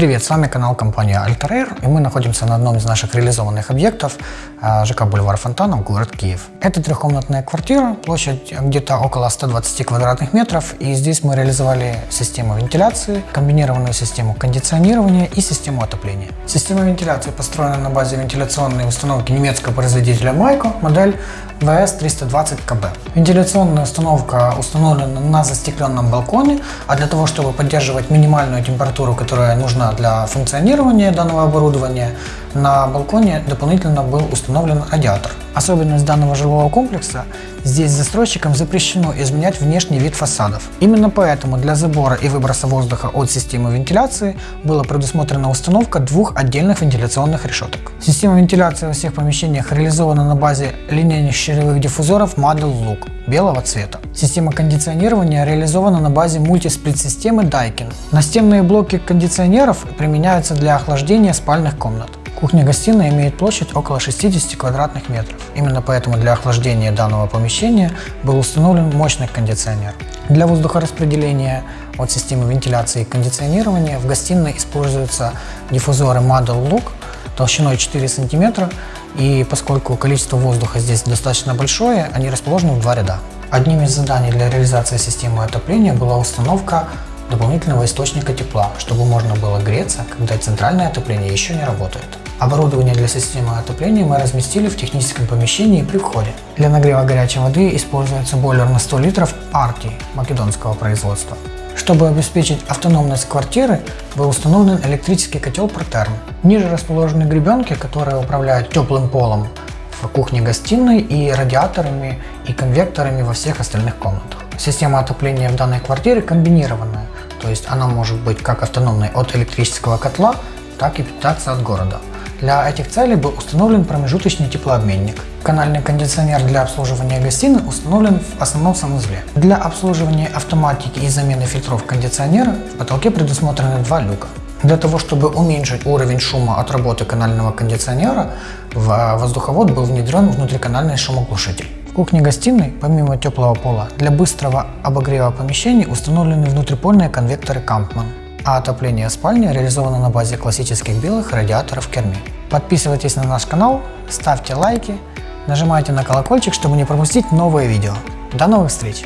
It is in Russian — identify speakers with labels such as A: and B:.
A: Привет, с вами канал компании Altair, и мы находимся на одном из наших реализованных объектов а, ЖК Бульвар Фонтанов, город Киев. Это трехкомнатная квартира, площадь где-то около 120 квадратных метров, и здесь мы реализовали систему вентиляции, комбинированную систему кондиционирования и систему отопления. Система вентиляции построена на базе вентиляционной установки немецкого производителя Майко, модель VS320КБ. Вентиляционная установка установлена на застекленном балконе, а для того, чтобы поддерживать минимальную температуру, которая нужна для функционирования данного оборудования, на балконе дополнительно был установлен радиатор. Особенность данного жилого комплекса – здесь застройщикам запрещено изменять внешний вид фасадов. Именно поэтому для забора и выброса воздуха от системы вентиляции была предусмотрена установка двух отдельных вентиляционных решеток. Система вентиляции во всех помещениях реализована на базе линейных щелевых диффузоров Model Look белого цвета. Система кондиционирования реализована на базе мультисплит-системы Daikin. Настенные блоки кондиционеров применяются для охлаждения спальных комнат. Кухня-гостиная имеет площадь около 60 квадратных метров. Именно поэтому для охлаждения данного помещения был установлен мощный кондиционер. Для воздухораспределения от системы вентиляции и кондиционирования в гостиной используются диффузоры Model Look толщиной 4 см, и поскольку количество воздуха здесь достаточно большое, они расположены в два ряда. Одним из заданий для реализации системы отопления была установка дополнительного источника тепла, чтобы можно было греться, когда центральное отопление еще не работает. Оборудование для системы отопления мы разместили в техническом помещении при входе. Для нагрева горячей воды используется бойлер на 100 литров Арти македонского производства. Чтобы обеспечить автономность квартиры, был установлен электрический котел Протерм. Ниже расположены гребенки, которые управляют теплым полом в кухне-гостиной и радиаторами и конвекторами во всех остальных комнатах. Система отопления в данной квартире комбинированная, то есть она может быть как автономной от электрического котла, так и питаться от города. Для этих целей был установлен промежуточный теплообменник. Канальный кондиционер для обслуживания гостиной установлен в основном санузле. Для обслуживания автоматики и замены фильтров кондиционера в потолке предусмотрены два люка. Для того, чтобы уменьшить уровень шума от работы канального кондиционера, в воздуховод был внедрен внутриканальный шумоглушитель. Кухне-гостиной, помимо теплого пола, для быстрого обогрева помещений установлены внутрипольные конвекторы Kampmann а отопление спальни реализовано на базе классических белых радиаторов Керми. Подписывайтесь на наш канал, ставьте лайки, нажимайте на колокольчик, чтобы не пропустить новые видео. До новых встреч!